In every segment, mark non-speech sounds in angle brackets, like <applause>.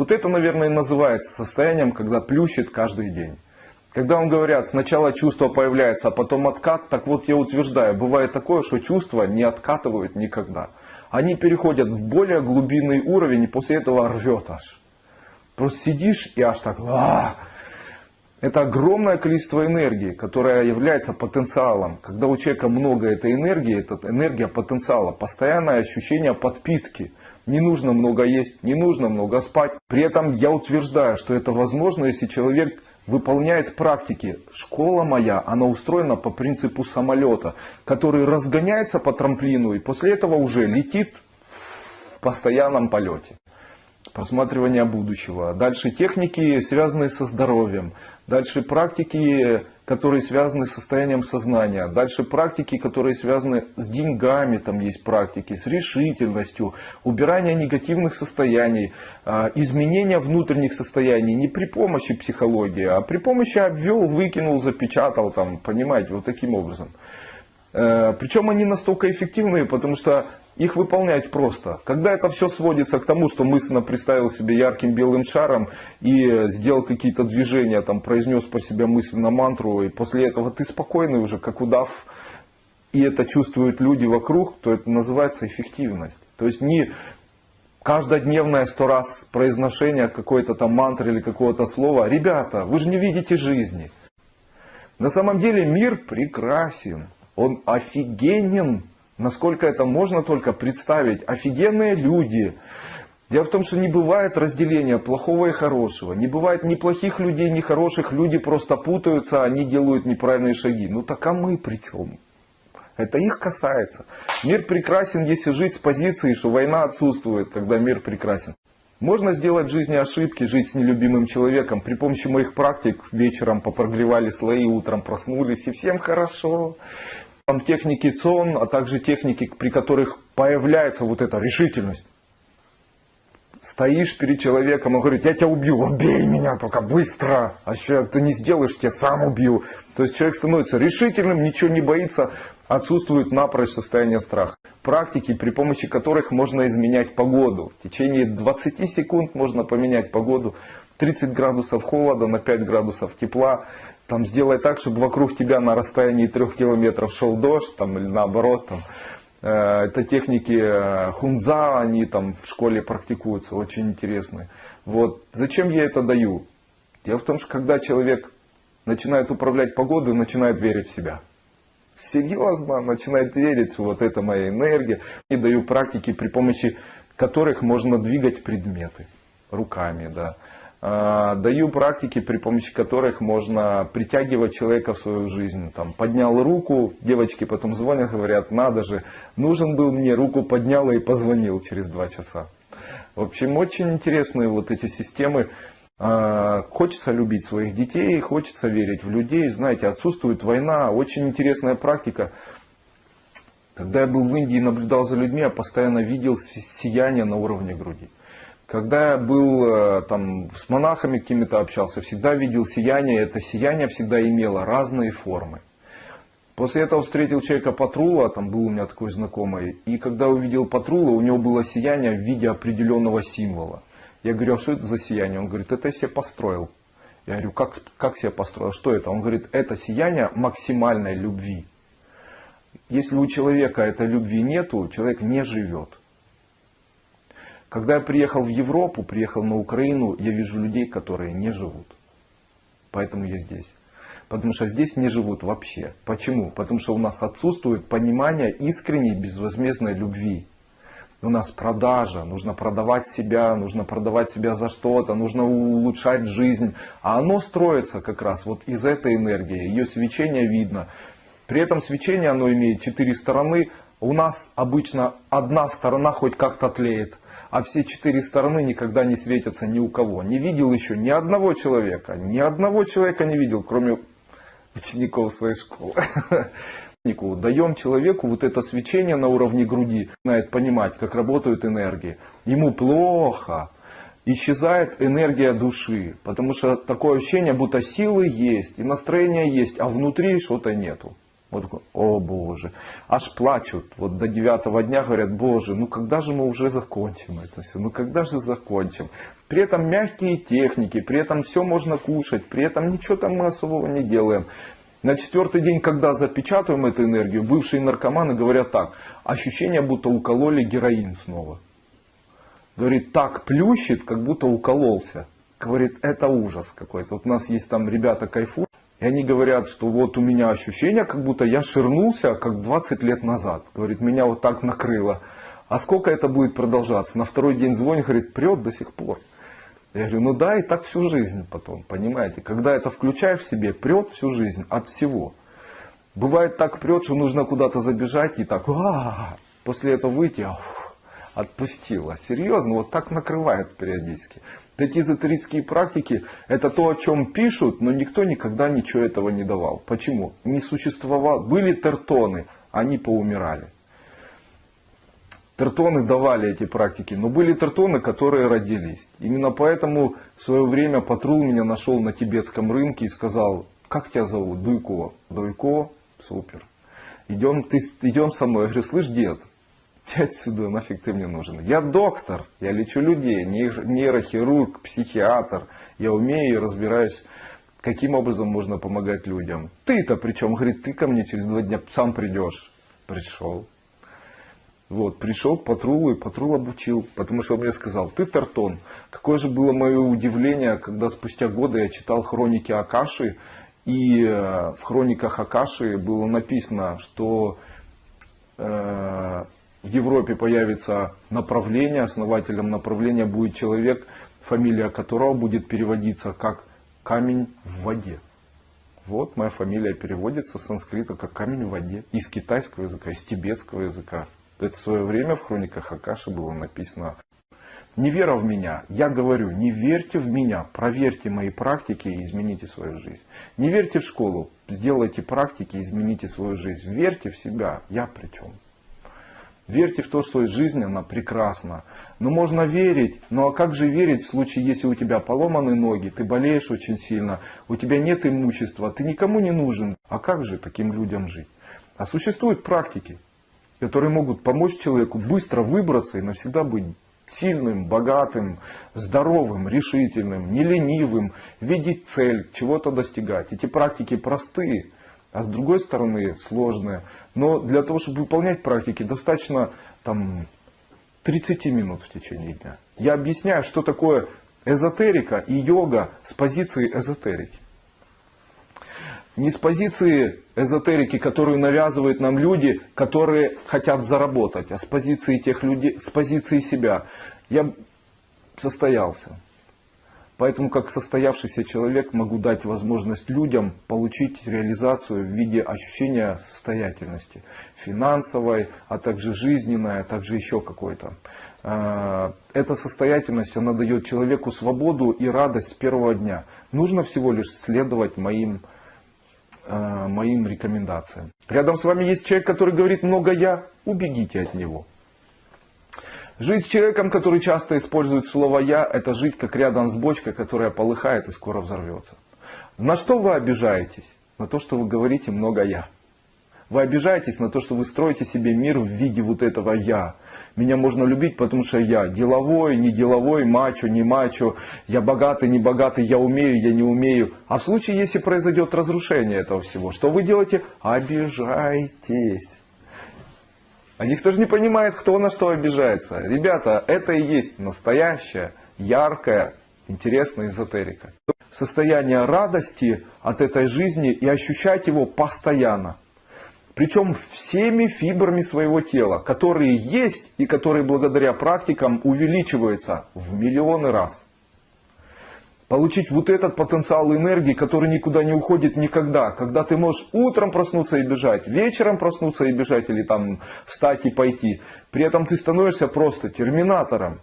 Вот это, наверное, и называется состоянием, когда плющит каждый день. Когда вам говорят, сначала чувство появляется, а потом откат, так вот я утверждаю, бывает такое, что чувства не откатывают никогда. Они переходят в более глубинный уровень и после этого рвет аж. Просто сидишь и аж так... А Это огромное количество энергии, которая является потенциалом. Когда у человека много этой энергии, это энергия потенциала, постоянное ощущение подпитки. Не нужно много есть, не нужно много спать. При этом я утверждаю, что это возможно, если человек выполняет практики. Школа моя, она устроена по принципу самолета, который разгоняется по трамплину и после этого уже летит в постоянном полете. Просматривание будущего. Дальше техники, связанные со здоровьем. Дальше практики, которые связаны с состоянием сознания. Дальше практики, которые связаны с деньгами, там есть практики, с решительностью, убирание негативных состояний, а, изменение внутренних состояний не при помощи психологии, а при помощи обвел, выкинул, запечатал, там, понимаете, вот таким образом. Э, Причем они настолько эффективные, потому что их выполнять просто. Когда это все сводится к тому, что мысленно представил себе ярким белым шаром и сделал какие-то движения, там, произнес по себе мысленно мантру, и после этого ты спокойный уже, как удав, и это чувствуют люди вокруг, то это называется эффективность. То есть не каждодневное сто раз произношение какой-то там мантры или какого-то слова. Ребята, вы же не видите жизни. На самом деле мир прекрасен, он офигенен насколько это можно только представить. Офигенные люди. Дело в том, что не бывает разделения плохого и хорошего. Не бывает ни плохих людей, ни хороших. Люди просто путаются, они делают неправильные шаги. Ну так а мы при чем? Это их касается. Мир прекрасен, если жить с позиции, что война отсутствует, когда мир прекрасен. Можно сделать в жизни ошибки, жить с нелюбимым человеком. При помощи моих практик вечером попрогревали слои, утром проснулись и всем хорошо там техники ЦОН, а также техники, при которых появляется вот эта решительность. Стоишь перед человеком и говорит, я тебя убью, убей меня только быстро, а еще ты не сделаешь, тебя сам убью. То есть человек становится решительным, ничего не боится, отсутствует напрочь состояние страха. Практики, при помощи которых можно изменять погоду. В течение 20 секунд можно поменять погоду. 30 градусов холода на 5 градусов тепла там сделай так, чтобы вокруг тебя на расстоянии трех километров шел дождь, там, или наоборот, там, э, это техники э, хунза, они там в школе практикуются, очень интересные. Вот. Зачем я это даю? Дело в том, что когда человек начинает управлять погодой, начинает верить в себя. Серьезно, начинает верить, вот это моя энергия. И даю практики, при помощи которых можно двигать предметы руками, да. А, даю практики, при помощи которых можно притягивать человека в свою жизнь. Там, поднял руку, девочки потом звонят, говорят, надо же, нужен был мне, руку поднял и позвонил через два часа. В общем, очень интересные вот эти системы. А, хочется любить своих детей, хочется верить в людей. Знаете, отсутствует война. Очень интересная практика. Когда я был в Индии и наблюдал за людьми, я постоянно видел сияние на уровне груди. Когда я был э, там с монахами какими-то общался, всегда видел сияние. Это сияние всегда имело разные формы. После этого встретил человека Патрула, там был у меня такой знакомый, и когда увидел Патрула, у него было сияние в виде определенного символа. Я говорю, а что это за сияние? Он говорит, это я себе построил. Я говорю, как, как себе построил? Что это? Он говорит, это сияние максимальной любви. Если у человека этой любви нету, человек не живет. Когда я приехал в Европу, приехал на Украину, я вижу людей, которые не живут. Поэтому я здесь. Потому что здесь не живут вообще. Почему? Потому что у нас отсутствует понимание искренней безвозмездной любви. У нас продажа, нужно продавать себя, нужно продавать себя за что-то, нужно улучшать жизнь. А оно строится как раз вот из этой энергии, ее свечение видно. При этом свечение оно имеет четыре стороны. У нас обычно одна сторона хоть как-то тлеет а все четыре стороны никогда не светятся ни у кого. Не видел еще ни одного человека, ни одного человека не видел, кроме учеников своей школы. <laughs> Даем человеку вот это свечение на уровне груди, знает понимать, как работают энергии. Ему плохо, исчезает энергия души, потому что такое ощущение, будто силы есть, и настроение есть, а внутри что-то нету. Вот о боже. Аж плачут. Вот до девятого дня говорят, боже, ну когда же мы уже закончим это все? Ну когда же закончим? При этом мягкие техники, при этом все можно кушать, при этом ничего там мы особого не делаем. На четвертый день, когда запечатываем эту энергию, бывшие наркоманы говорят так. Ощущение, будто укололи героин снова. Говорит, так плющит, как будто укололся. Говорит, это ужас какой-то. Вот у нас есть там ребята кайфуют. И они говорят, что вот у меня ощущение, как будто я ширнулся, как 20 лет назад. Говорит, меня вот так накрыло. А сколько это будет продолжаться? На второй день звонит, говорит, прет до сих пор. Я говорю, ну да, и так всю жизнь потом, понимаете. Когда это включаешь в себе, прет всю жизнь от всего. Бывает так прет, что нужно куда-то забежать и так, а после этого выйти, ух, отпустила. Серьезно, вот так накрывает периодически. Эти эзотерические практики, это то, о чем пишут, но никто никогда ничего этого не давал. Почему? Не существовало. Были тертоны, они поумирали. Тертоны давали эти практики, но были тертоны, которые родились. Именно поэтому в свое время патрул меня нашел на тибетском рынке и сказал, как тебя зовут? Дуйко. Дуйко? Супер. Идем, ты, идем со мной. Я говорю, слышь, дед, Иди <laughs> отсюда, нафиг ты мне нужен. Я доктор, я лечу людей, нейрохирург, психиатр. Я умею и разбираюсь, каким образом можно помогать людям. Ты-то причем, говорит, ты ко мне через два дня сам придешь. Пришел. Вот, пришел к Патрулу и Патрул обучил, потому что он мне сказал, ты Тартон. Какое же было мое удивление, когда спустя годы я читал хроники Акаши, и э, в хрониках Акаши было написано, что э, в Европе появится направление, основателем направления будет человек, фамилия которого будет переводиться как камень в воде. Вот моя фамилия переводится с санскрита как камень в воде. Из китайского языка, из тибетского языка. Это в свое время в хрониках Акаши было написано. Не вера в меня. Я говорю, не верьте в меня. Проверьте мои практики и измените свою жизнь. Не верьте в школу. Сделайте практики и измените свою жизнь. Верьте в себя. Я при чем? Верьте в то, что жизнь, она прекрасна. Но можно верить, ну а как же верить в случае, если у тебя поломаны ноги, ты болеешь очень сильно, у тебя нет имущества, ты никому не нужен. А как же таким людям жить? А существуют практики, которые могут помочь человеку быстро выбраться и навсегда быть сильным, богатым, здоровым, решительным, не ленивым, видеть цель, чего-то достигать. Эти практики простые, а с другой стороны сложные. Но для того, чтобы выполнять практики, достаточно там, 30 минут в течение дня. Я объясняю, что такое эзотерика и йога с позиции эзотерики. Не с позиции эзотерики, которую навязывают нам люди, которые хотят заработать, а с позиции тех людей, с позиции себя. Я состоялся. Поэтому как состоявшийся человек могу дать возможность людям получить реализацию в виде ощущения состоятельности. Финансовой, а также жизненной, а также еще какой-то. А, эта состоятельность, она дает человеку свободу и радость с первого дня. Нужно всего лишь следовать моим, а, моим рекомендациям. Рядом с вами есть человек, который говорит много «я», убегите от него. Жить с человеком, который часто использует слово «я», это жить как рядом с бочкой, которая полыхает и скоро взорвется. На что вы обижаетесь? На то, что вы говорите много «я». Вы обижаетесь на то, что вы строите себе мир в виде вот этого «я». Меня можно любить, потому что я деловой, не деловой, мачо, не мачо, я богатый, не богатый, я умею, я не умею. А в случае, если произойдет разрушение этого всего, что вы делаете? Обижаетесь. А никто же не понимает, кто на что обижается. Ребята, это и есть настоящая, яркая, интересная эзотерика. Состояние радости от этой жизни и ощущать его постоянно. Причем всеми фибрами своего тела, которые есть и которые благодаря практикам увеличиваются в миллионы раз получить вот этот потенциал энергии, который никуда не уходит никогда. Когда ты можешь утром проснуться и бежать, вечером проснуться и бежать, или там встать и пойти. При этом ты становишься просто терминатором.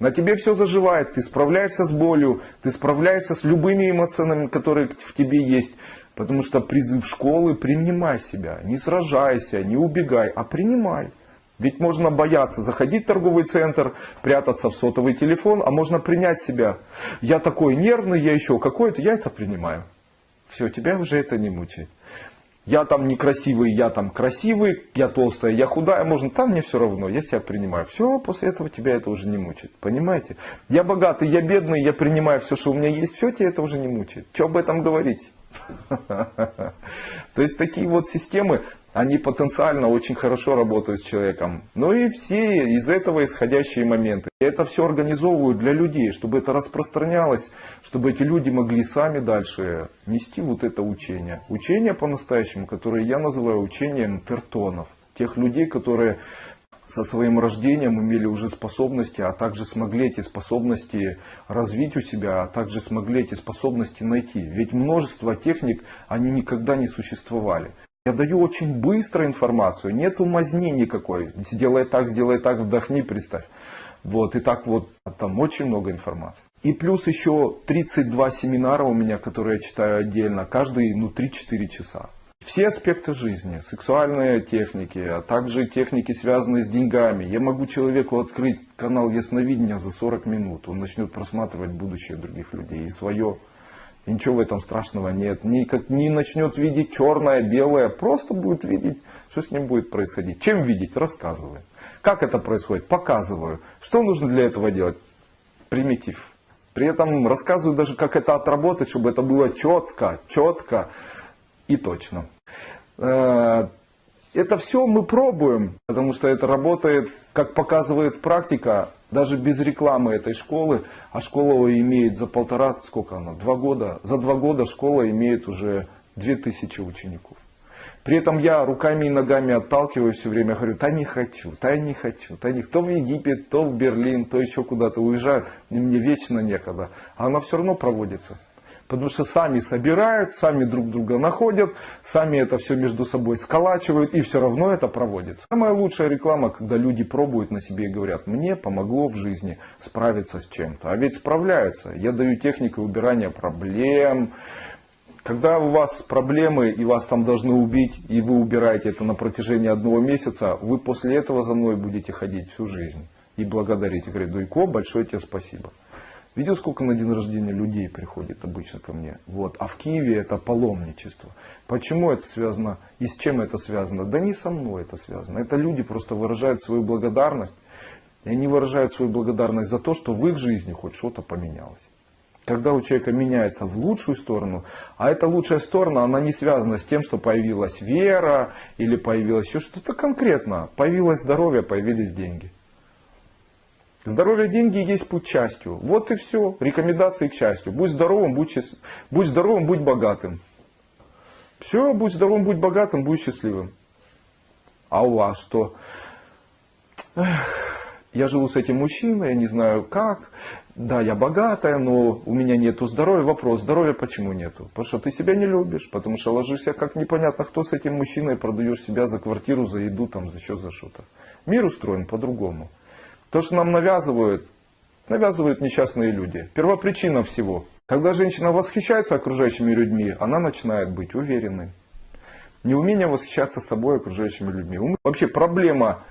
На тебе все заживает, ты справляешься с болью, ты справляешься с любыми эмоциями, которые в тебе есть. Потому что призыв школы принимай себя, не сражайся, не убегай, а принимай. Ведь можно бояться заходить в торговый центр, прятаться в сотовый телефон, а можно принять себя. Я такой нервный, я еще какой-то, я это принимаю. Все, тебя уже это не мучает. Я там некрасивый, я там красивый, я толстая, я худая, можно, там мне все равно, я себя принимаю. Все, после этого тебя это уже не мучает. Понимаете? Я богатый, я бедный, я принимаю все, что у меня есть, все, тебя это уже не мучает. Что об этом говорить? <laughs> То есть такие вот системы, они потенциально очень хорошо работают с человеком. Ну и все из этого исходящие моменты. Я это все организовываю для людей, чтобы это распространялось, чтобы эти люди могли сами дальше нести вот это учение. Учение по-настоящему, которое я называю учением тертонов. Тех людей, которые со своим рождением имели уже способности, а также смогли эти способности развить у себя, а также смогли эти способности найти. Ведь множество техник, они никогда не существовали. Я даю очень быстро информацию, нет мазни никакой. Сделай так, сделай так, вдохни, представь. Вот, и так вот, там очень много информации. И плюс еще 32 семинара у меня, которые я читаю отдельно, каждый, ну, 3-4 часа. Все аспекты жизни, сексуальные техники, а также техники, связанные с деньгами. Я могу человеку открыть канал ясновидения за 40 минут. Он начнет просматривать будущее других людей и свое. И ничего в этом страшного нет. Не, как, не начнет видеть черное, белое. Просто будет видеть, что с ним будет происходить. Чем видеть? Рассказываю. Как это происходит? Показываю. Что нужно для этого делать? Примитив. При этом рассказываю даже, как это отработать, чтобы это было четко, четко и точно. Это все мы пробуем, потому что это работает, как показывает практика, даже без рекламы этой школы, а школа имеет за полтора, сколько она, два года, за два года школа имеет уже две тысячи учеников. При этом я руками и ногами отталкиваю все время, говорю, да не хочу, да не хочу, да не То в Египет, то в Берлин, то еще куда-то уезжаю, и мне вечно некогда. А она все равно проводится. Потому что сами собирают, сами друг друга находят, сами это все между собой сколачивают и все равно это проводится. Самая лучшая реклама, когда люди пробуют на себе и говорят, мне помогло в жизни справиться с чем-то. А ведь справляются. Я даю технику убирания проблем. Когда у вас проблемы и вас там должны убить, и вы убираете это на протяжении одного месяца, вы после этого за мной будете ходить всю жизнь и благодарить. И говорить, Дуйко, большое тебе спасибо. Видел, сколько на день рождения людей приходит обычно ко мне? Вот. А в Киеве это паломничество. Почему это связано и с чем это связано? Да не со мной это связано. Это люди просто выражают свою благодарность. И они выражают свою благодарность за то, что в их жизни хоть что-то поменялось. Когда у человека меняется в лучшую сторону, а эта лучшая сторона, она не связана с тем, что появилась вера или появилось еще что-то конкретно. Появилось здоровье, появились деньги. Здоровье, деньги есть путь к счастью. Вот и все. Рекомендации к счастью. Будь здоровым, будь, счаст... будь здоровым, будь богатым. Все, будь здоровым, будь богатым, будь счастливым. А у вас что? Эх, я живу с этим мужчиной, я не знаю как. Да, я богатая, но у меня нету здоровья. Вопрос, здоровья почему нету? Потому что ты себя не любишь, потому что ложишься как непонятно кто с этим мужчиной, продаешь себя за квартиру, за еду, там, за что, за что-то. Мир устроен по-другому. То, что нам навязывают, навязывают несчастные люди. Первопричина всего. Когда женщина восхищается окружающими людьми, она начинает быть уверенной. Неумение восхищаться собой окружающими людьми. Вообще проблема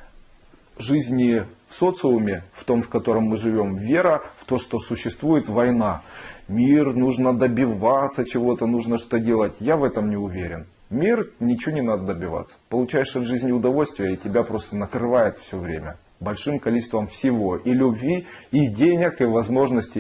жизни в социуме, в том, в котором мы живем, вера в то, что существует война. Мир, нужно добиваться чего-то, нужно что делать. Я в этом не уверен. Мир, ничего не надо добиваться. Получаешь от жизни удовольствие, и тебя просто накрывает все время большим количеством всего. И любви, и денег, и возможностей.